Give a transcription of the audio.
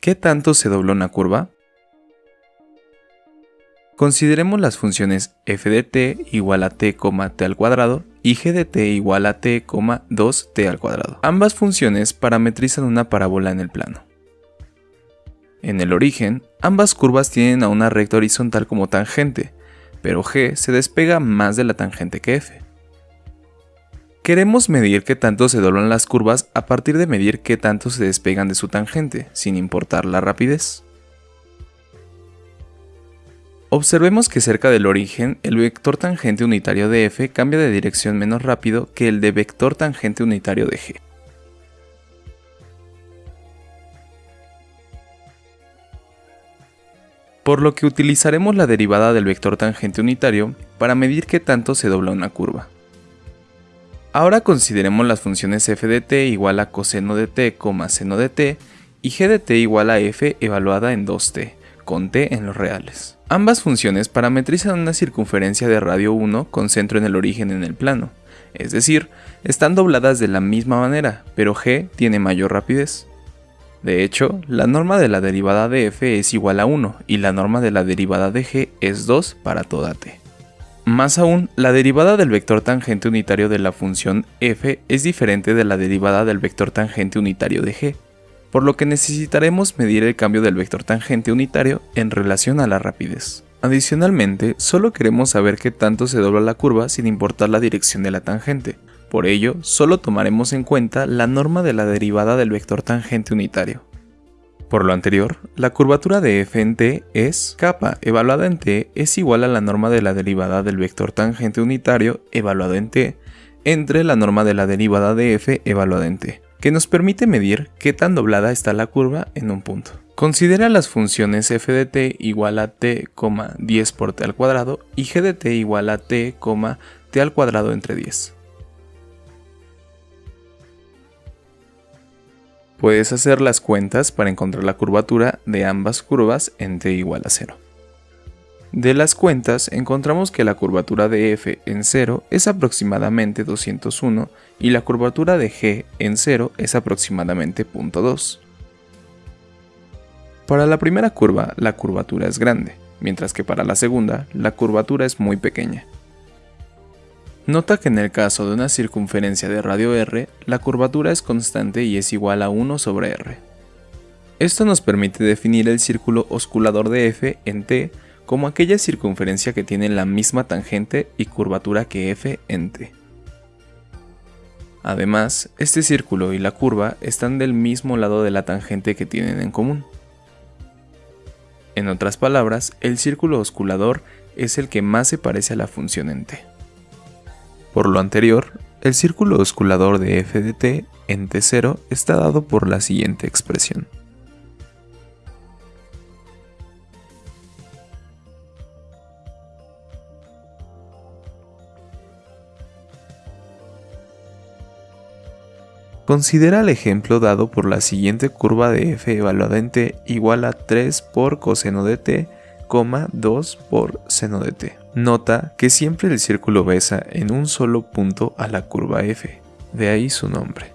¿Qué tanto se dobla una curva? Consideremos las funciones f de t igual a t, t al cuadrado y g de t igual a t, 2t al cuadrado. Ambas funciones parametrizan una parábola en el plano. En el origen, ambas curvas tienen a una recta horizontal como tangente, pero g se despega más de la tangente que f. Queremos medir qué tanto se doblan las curvas a partir de medir qué tanto se despegan de su tangente, sin importar la rapidez. Observemos que cerca del origen, el vector tangente unitario de f cambia de dirección menos rápido que el de vector tangente unitario de g. Por lo que utilizaremos la derivada del vector tangente unitario para medir qué tanto se dobla una curva. Ahora consideremos las funciones f de t igual a coseno de t, seno de t y g de t igual a f evaluada en 2t, con t en los reales. Ambas funciones parametrizan una circunferencia de radio 1 con centro en el origen en el plano, es decir, están dobladas de la misma manera, pero g tiene mayor rapidez. De hecho, la norma de la derivada de f es igual a 1 y la norma de la derivada de g es 2 para toda t. Más aún, la derivada del vector tangente unitario de la función f es diferente de la derivada del vector tangente unitario de g, por lo que necesitaremos medir el cambio del vector tangente unitario en relación a la rapidez. Adicionalmente, solo queremos saber qué tanto se dobla la curva sin importar la dirección de la tangente, por ello, solo tomaremos en cuenta la norma de la derivada del vector tangente unitario. Por lo anterior, la curvatura de f en t es kappa evaluada en t es igual a la norma de la derivada del vector tangente unitario evaluado en t entre la norma de la derivada de f evaluada en t, que nos permite medir qué tan doblada está la curva en un punto. Considera las funciones f de t igual a t, 10 por t al cuadrado y g de t igual a t, t al cuadrado entre 10. Puedes hacer las cuentas para encontrar la curvatura de ambas curvas en t igual a 0. De las cuentas encontramos que la curvatura de f en 0 es aproximadamente 201 y la curvatura de g en 0 es aproximadamente 0.2. Para la primera curva la curvatura es grande, mientras que para la segunda la curvatura es muy pequeña. Nota que en el caso de una circunferencia de radio r, la curvatura es constante y es igual a 1 sobre r. Esto nos permite definir el círculo osculador de f en t como aquella circunferencia que tiene la misma tangente y curvatura que f en t. Además, este círculo y la curva están del mismo lado de la tangente que tienen en común. En otras palabras, el círculo osculador es el que más se parece a la función en t. Por lo anterior, el círculo osculador de f de t en t0 está dado por la siguiente expresión. Considera el ejemplo dado por la siguiente curva de f evaluada en t igual a 3 por coseno de t, 2 por seno de t. Nota que siempre el círculo besa en un solo punto a la curva f, de ahí su nombre.